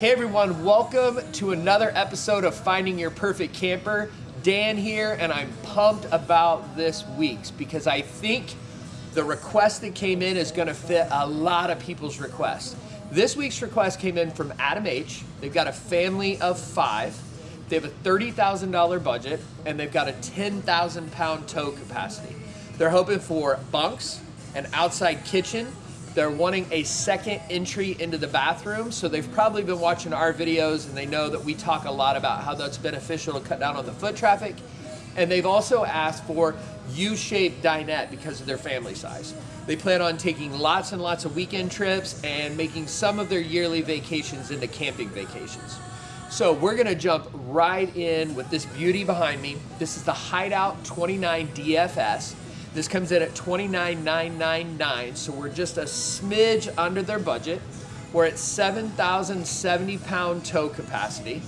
Hey everyone, welcome to another episode of Finding Your Perfect Camper. Dan here, and I'm pumped about this week's because I think the request that came in is gonna fit a lot of people's requests. This week's request came in from Adam H. They've got a family of five. They have a $30,000 budget, and they've got a 10,000 pound tow capacity. They're hoping for bunks, an outside kitchen, they're wanting a second entry into the bathroom, so they've probably been watching our videos and they know that we talk a lot about how that's beneficial to cut down on the foot traffic. And they've also asked for U-shaped dinette because of their family size. They plan on taking lots and lots of weekend trips and making some of their yearly vacations into camping vacations. So we're gonna jump right in with this beauty behind me. This is the Hideout 29 DFS. This comes in at 29,999, so we're just a smidge under their budget. We're at 7,070 pound tow capacity.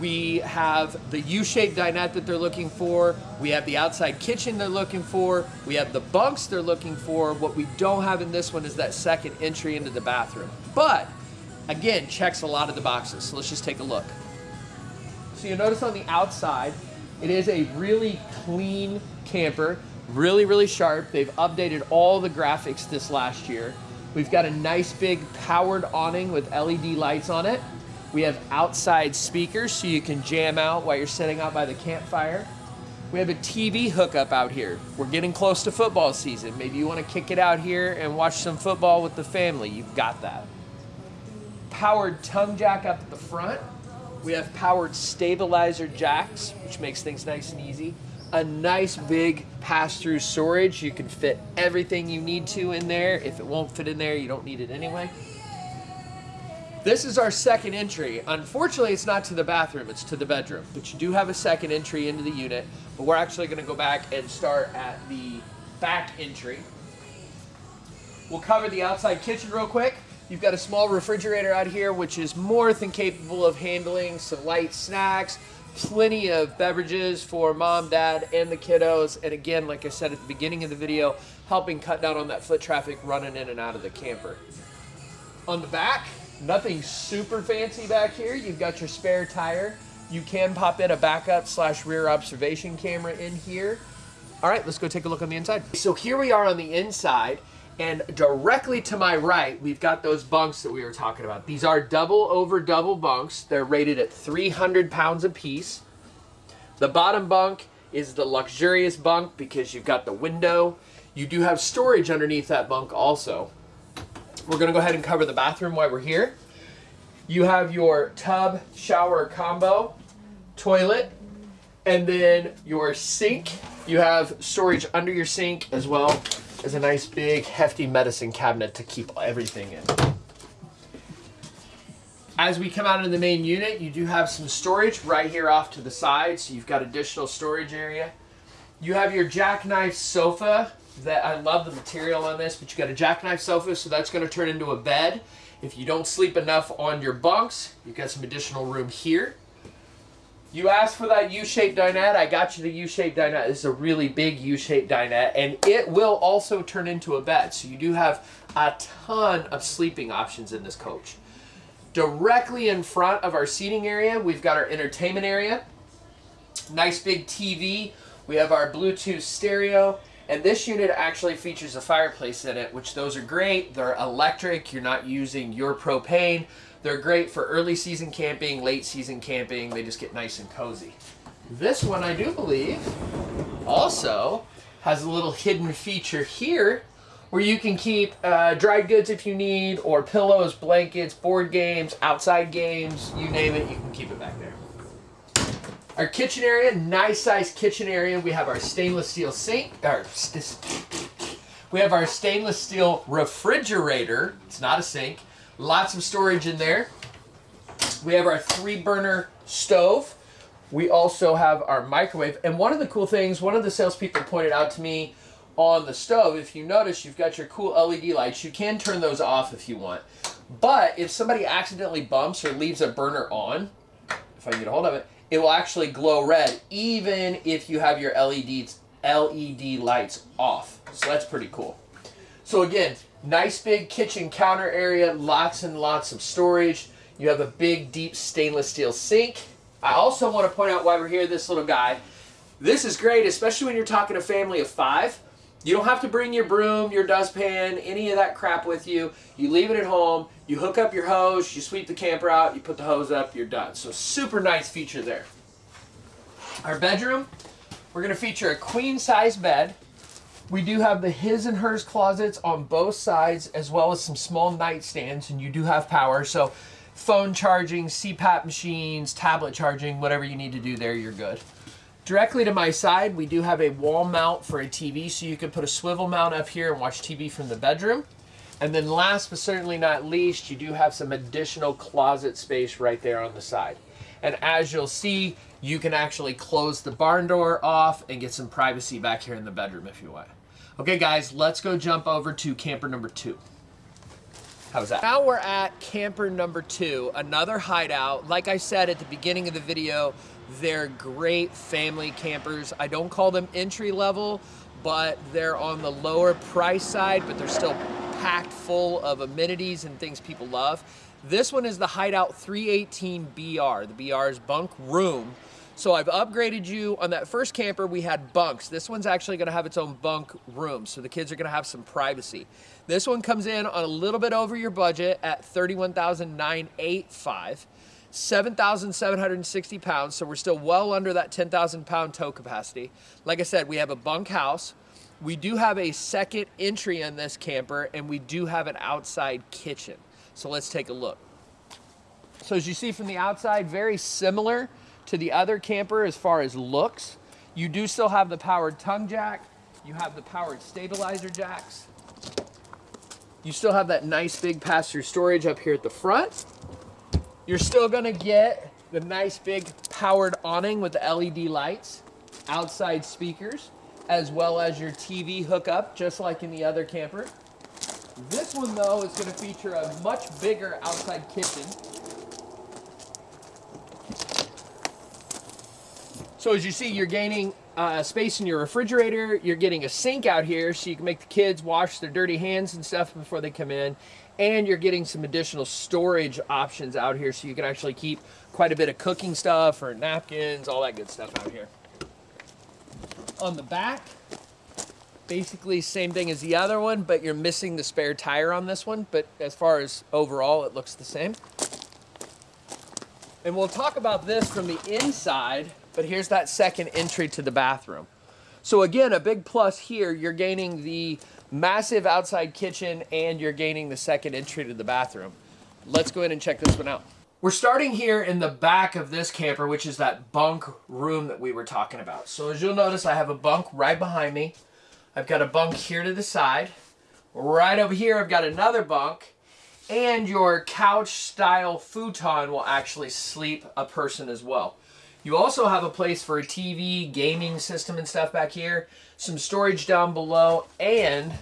We have the U-shaped dinette that they're looking for. We have the outside kitchen they're looking for. We have the bunks they're looking for. What we don't have in this one is that second entry into the bathroom. But again, checks a lot of the boxes. So let's just take a look. So you'll notice on the outside, it is a really clean camper really, really sharp. They've updated all the graphics this last year. We've got a nice big powered awning with LED lights on it. We have outside speakers so you can jam out while you're sitting out by the campfire. We have a TV hookup out here. We're getting close to football season. Maybe you want to kick it out here and watch some football with the family. You've got that. Powered tongue jack up at the front. We have powered stabilizer jacks, which makes things nice and easy a nice big pass-through storage. You can fit everything you need to in there. If it won't fit in there, you don't need it anyway. This is our second entry. Unfortunately, it's not to the bathroom, it's to the bedroom. But you do have a second entry into the unit. But we're actually gonna go back and start at the back entry. We'll cover the outside kitchen real quick. You've got a small refrigerator out here, which is more than capable of handling some light snacks, plenty of beverages for mom, dad, and the kiddos. And again, like I said at the beginning of the video, helping cut down on that foot traffic running in and out of the camper. On the back, nothing super fancy back here. You've got your spare tire. You can pop in a backup slash rear observation camera in here. All right, let's go take a look on the inside. So here we are on the inside. And directly to my right, we've got those bunks that we were talking about. These are double over double bunks. They're rated at 300 pounds apiece. The bottom bunk is the luxurious bunk because you've got the window. You do have storage underneath that bunk also. We're gonna go ahead and cover the bathroom while we're here. You have your tub shower combo, toilet, and then your sink. You have storage under your sink as well is a nice big hefty medicine cabinet to keep everything in. As we come out of the main unit, you do have some storage right here off to the side, so you've got additional storage area. You have your jackknife sofa that I love the material on this, but you got a jackknife sofa, so that's going to turn into a bed. If you don't sleep enough on your bunks, you've got some additional room here. You asked for that U-shaped dinette. I got you the U-shaped dinette. This is a really big U-shaped dinette, and it will also turn into a bed. So you do have a ton of sleeping options in this coach. Directly in front of our seating area, we've got our entertainment area. Nice big TV. We have our Bluetooth stereo. And this unit actually features a fireplace in it, which those are great. They're electric. You're not using your propane. They're great for early season camping, late season camping. They just get nice and cozy. This one, I do believe, also has a little hidden feature here where you can keep uh, dried goods if you need, or pillows, blankets, board games, outside games, you name it, you can keep it back there. Our kitchen area, nice sized kitchen area. We have our stainless steel sink, or we have our stainless steel refrigerator. It's not a sink. Lots of storage in there. We have our three burner stove. We also have our microwave. And one of the cool things, one of the salespeople pointed out to me on the stove, if you notice, you've got your cool LED lights. You can turn those off if you want. But if somebody accidentally bumps or leaves a burner on, if I can get a hold of it, it will actually glow red even if you have your LEDs, LED lights off. So that's pretty cool. So again, Nice big kitchen counter area, lots and lots of storage. You have a big, deep stainless steel sink. I also want to point out why we're here, this little guy. This is great, especially when you're talking a family of five. You don't have to bring your broom, your dustpan, any of that crap with you. You leave it at home, you hook up your hose, you sweep the camper out, you put the hose up, you're done. So super nice feature there. Our bedroom, we're gonna feature a queen size bed. We do have the his and hers closets on both sides, as well as some small nightstands, and you do have power. So phone charging, CPAP machines, tablet charging, whatever you need to do there, you're good. Directly to my side, we do have a wall mount for a TV, so you can put a swivel mount up here and watch TV from the bedroom. And then last but certainly not least, you do have some additional closet space right there on the side. And as you'll see, you can actually close the barn door off and get some privacy back here in the bedroom if you want. Okay guys, let's go jump over to camper number two. How's that? Now we're at camper number two, another hideout. Like I said at the beginning of the video, they're great family campers. I don't call them entry level, but they're on the lower price side, but they're still packed full of amenities and things people love. This one is the Hideout 318 BR. The BR is bunk room. So I've upgraded you. On that first camper, we had bunks. This one's actually gonna have its own bunk room, so the kids are gonna have some privacy. This one comes in on a little bit over your budget at 31,985. 7,760 pounds, so we're still well under that 10,000 pound tow capacity. Like I said, we have a bunk house. We do have a second entry in this camper, and we do have an outside kitchen. So let's take a look. So as you see from the outside, very similar to the other camper as far as looks. You do still have the powered tongue jack. You have the powered stabilizer jacks. You still have that nice big pass-through storage up here at the front. You're still gonna get the nice big powered awning with the LED lights, outside speakers, as well as your TV hookup, just like in the other camper. This one though is gonna feature a much bigger outside kitchen. So as you see, you're gaining uh, space in your refrigerator. You're getting a sink out here so you can make the kids wash their dirty hands and stuff before they come in and you're getting some additional storage options out here so you can actually keep quite a bit of cooking stuff or napkins, all that good stuff out here. On the back, basically same thing as the other one, but you're missing the spare tire on this one. But as far as overall, it looks the same. And we'll talk about this from the inside, but here's that second entry to the bathroom. So again, a big plus here, you're gaining the massive outside kitchen and you're gaining the second entry to the bathroom. Let's go ahead and check this one out. We're starting here in the back of this camper, which is that bunk room that we were talking about. So as you'll notice, I have a bunk right behind me. I've got a bunk here to the side. Right over here, I've got another bunk. And your couch style futon will actually sleep a person as well. You also have a place for a TV, gaming system and stuff back here, some storage down below, and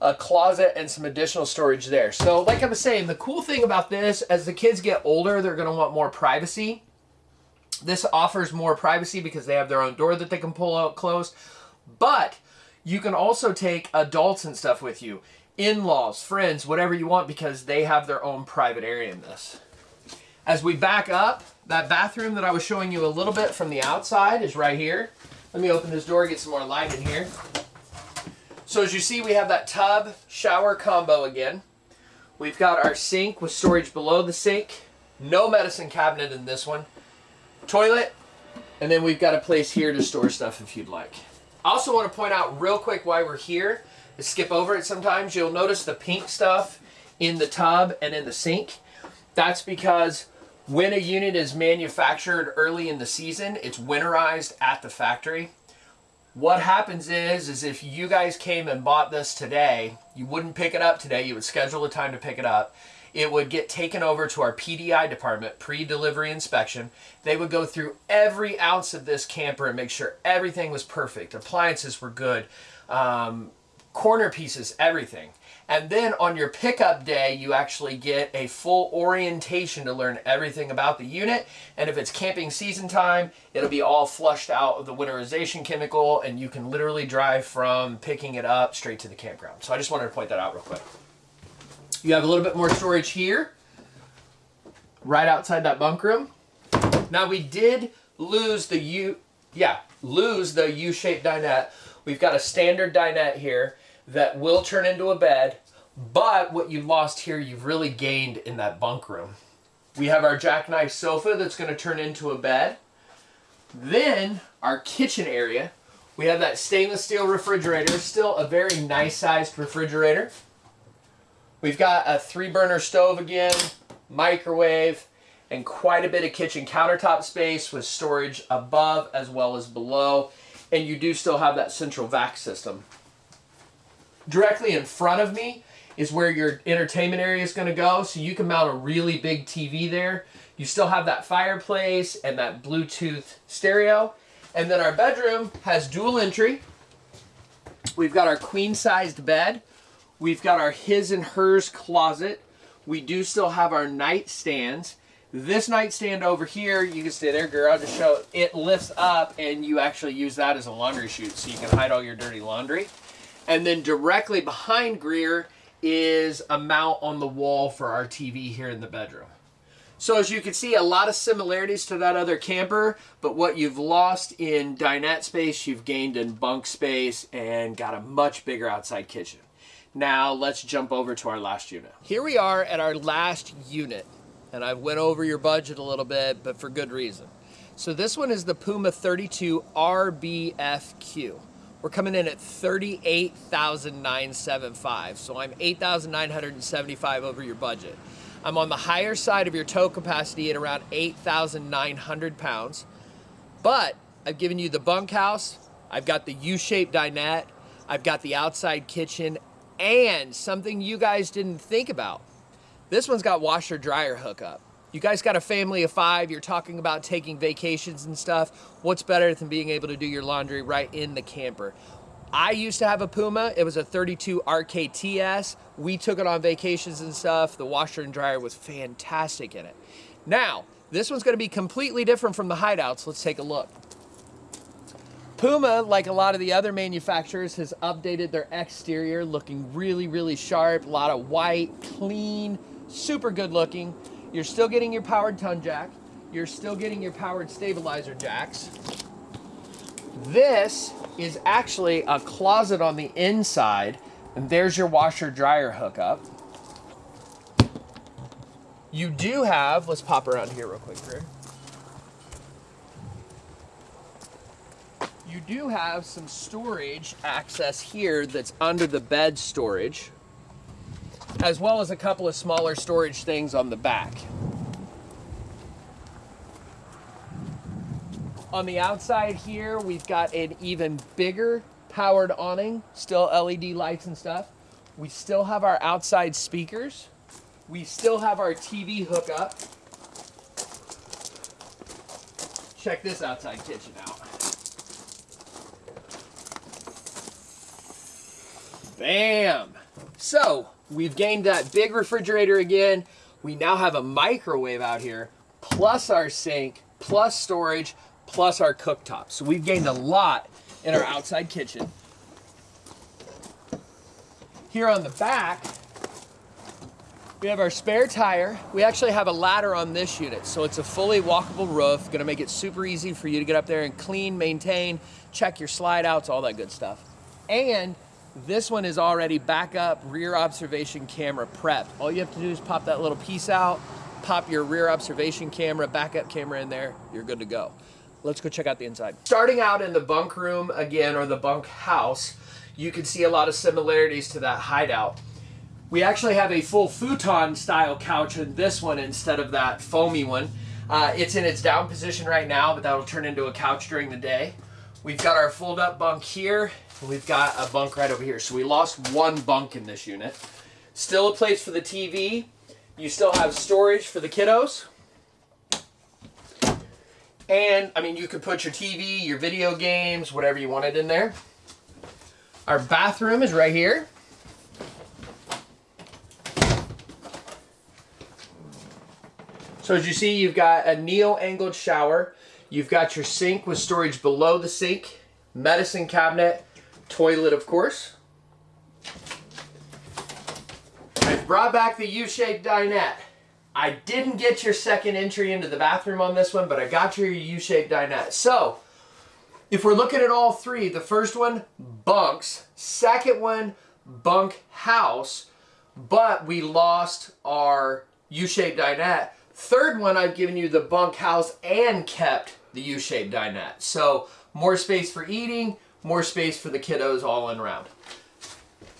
a closet and some additional storage there. So like I was saying, the cool thing about this, as the kids get older, they're gonna want more privacy. This offers more privacy because they have their own door that they can pull out close. But you can also take adults and stuff with you. In-laws, friends, whatever you want because they have their own private area in this. As we back up, that bathroom that I was showing you a little bit from the outside is right here. Let me open this door, get some more light in here. So as you see, we have that tub shower combo again. We've got our sink with storage below the sink. No medicine cabinet in this one. Toilet, and then we've got a place here to store stuff if you'd like. I also want to point out real quick why we're here. Skip over it sometimes. You'll notice the pink stuff in the tub and in the sink. That's because when a unit is manufactured early in the season, it's winterized at the factory. What happens is, is if you guys came and bought this today, you wouldn't pick it up today, you would schedule a time to pick it up. It would get taken over to our PDI department, pre-delivery inspection. They would go through every ounce of this camper and make sure everything was perfect. Appliances were good, um, corner pieces, everything. And then on your pickup day, you actually get a full orientation to learn everything about the unit. And if it's camping season time, it'll be all flushed out of the winterization chemical and you can literally drive from picking it up straight to the campground. So I just wanted to point that out real quick. You have a little bit more storage here. right outside that bunk room. Now we did lose the U, yeah, lose the U-shaped dinette. We've got a standard dinette here that will turn into a bed, but what you've lost here, you've really gained in that bunk room. We have our jackknife sofa that's gonna turn into a bed. Then our kitchen area, we have that stainless steel refrigerator, still a very nice sized refrigerator. We've got a three burner stove again, microwave, and quite a bit of kitchen countertop space with storage above as well as below. And you do still have that central vac system. Directly in front of me is where your entertainment area is going to go. So you can mount a really big TV there. You still have that fireplace and that Bluetooth stereo. And then our bedroom has dual entry. We've got our queen sized bed. We've got our his and hers closet. We do still have our nightstands. This nightstand over here, you can stay there, girl. I'll just show it. It lifts up and you actually use that as a laundry chute so you can hide all your dirty laundry. And then directly behind Greer is a mount on the wall for our TV here in the bedroom. So as you can see, a lot of similarities to that other camper, but what you've lost in dinette space, you've gained in bunk space and got a much bigger outside kitchen. Now let's jump over to our last unit. Here we are at our last unit, and I went over your budget a little bit, but for good reason. So this one is the Puma 32 RBFQ. We're coming in at 38,975. So I'm 8,975 over your budget. I'm on the higher side of your tow capacity at around 8,900 pounds. But I've given you the bunkhouse. I've got the U-shaped dinette. I've got the outside kitchen and something you guys didn't think about. This one's got washer dryer hookup. You guys got a family of five, you're talking about taking vacations and stuff. What's better than being able to do your laundry right in the camper? I used to have a Puma. It was a 32 RKTS. We took it on vacations and stuff. The washer and dryer was fantastic in it. Now, this one's gonna be completely different from the hideouts. Let's take a look. Puma, like a lot of the other manufacturers, has updated their exterior looking really, really sharp. A lot of white, clean, super good looking. You're still getting your powered tongue jack. You're still getting your powered stabilizer jacks. This is actually a closet on the inside, and there's your washer dryer hookup. You do have, let's pop around here real quick, Drew. You do have some storage access here that's under the bed storage as well as a couple of smaller storage things on the back. On the outside here, we've got an even bigger powered awning, still LED lights and stuff. We still have our outside speakers. We still have our TV hookup. Check this outside kitchen out. Bam! So, We've gained that big refrigerator again. We now have a microwave out here, plus our sink, plus storage, plus our cooktop. So we've gained a lot in our outside kitchen. Here on the back, we have our spare tire. We actually have a ladder on this unit, so it's a fully walkable roof. Gonna make it super easy for you to get up there and clean, maintain, check your slide outs, all that good stuff. And this one is already backup rear observation camera prepped. All you have to do is pop that little piece out, pop your rear observation camera, backup camera in there, you're good to go. Let's go check out the inside. Starting out in the bunk room again, or the bunk house, you can see a lot of similarities to that hideout. We actually have a full futon style couch in this one instead of that foamy one. Uh, it's in its down position right now, but that'll turn into a couch during the day. We've got our fold up bunk here We've got a bunk right over here. So we lost one bunk in this unit. Still a place for the TV. You still have storage for the kiddos. And, I mean, you could put your TV, your video games, whatever you wanted in there. Our bathroom is right here. So as you see, you've got a neo-angled shower. You've got your sink with storage below the sink, medicine cabinet, toilet, of course. I've brought back the U-shaped dinette. I didn't get your second entry into the bathroom on this one, but I got your U-shaped dinette. So, if we're looking at all three, the first one, bunks. Second one, bunk house. But we lost our U-shaped dinette. Third one, I've given you the bunk house and kept the U-shaped dinette. So more space for eating, more space for the kiddos all in around.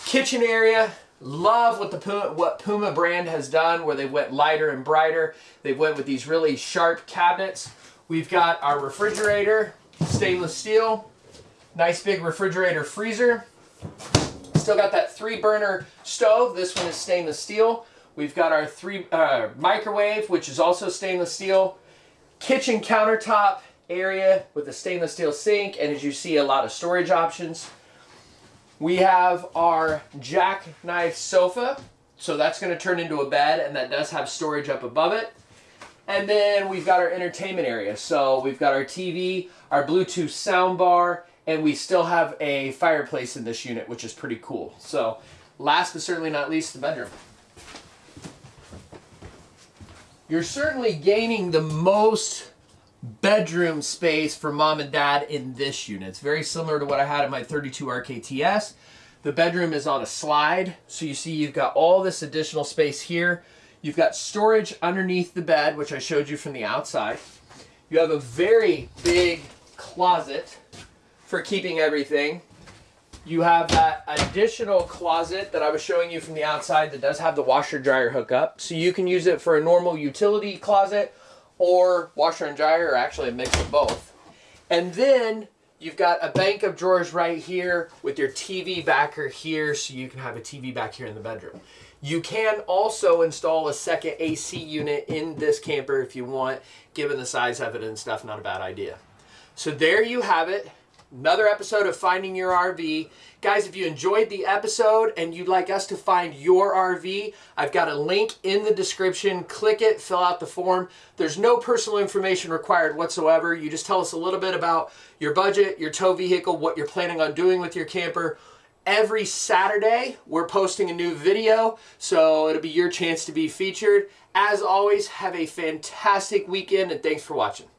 Kitchen area, love what the Puma, what Puma brand has done where they went lighter and brighter. They went with these really sharp cabinets. We've got our refrigerator, stainless steel, nice big refrigerator freezer. Still got that three burner stove. This one is stainless steel. We've got our three uh, microwave, which is also stainless steel. Kitchen countertop area with a stainless steel sink, and as you see, a lot of storage options. We have our jackknife sofa, so that's going to turn into a bed, and that does have storage up above it. And then we've got our entertainment area. So we've got our TV, our Bluetooth soundbar, and we still have a fireplace in this unit, which is pretty cool. So last but certainly not least, the bedroom. You're certainly gaining the most bedroom space for mom and dad in this unit. It's very similar to what I had in my 32 RKTS. The bedroom is on a slide, so you see you've got all this additional space here. You've got storage underneath the bed, which I showed you from the outside. You have a very big closet for keeping everything. You have that additional closet that I was showing you from the outside that does have the washer dryer hookup. So you can use it for a normal utility closet or washer and dryer, or actually a mix of both. And then you've got a bank of drawers right here with your TV backer here so you can have a TV back here in the bedroom. You can also install a second AC unit in this camper if you want, given the size of it and stuff, not a bad idea. So there you have it another episode of Finding Your RV. Guys, if you enjoyed the episode and you'd like us to find your RV, I've got a link in the description. Click it, fill out the form. There's no personal information required whatsoever. You just tell us a little bit about your budget, your tow vehicle, what you're planning on doing with your camper. Every Saturday, we're posting a new video, so it'll be your chance to be featured. As always, have a fantastic weekend and thanks for watching.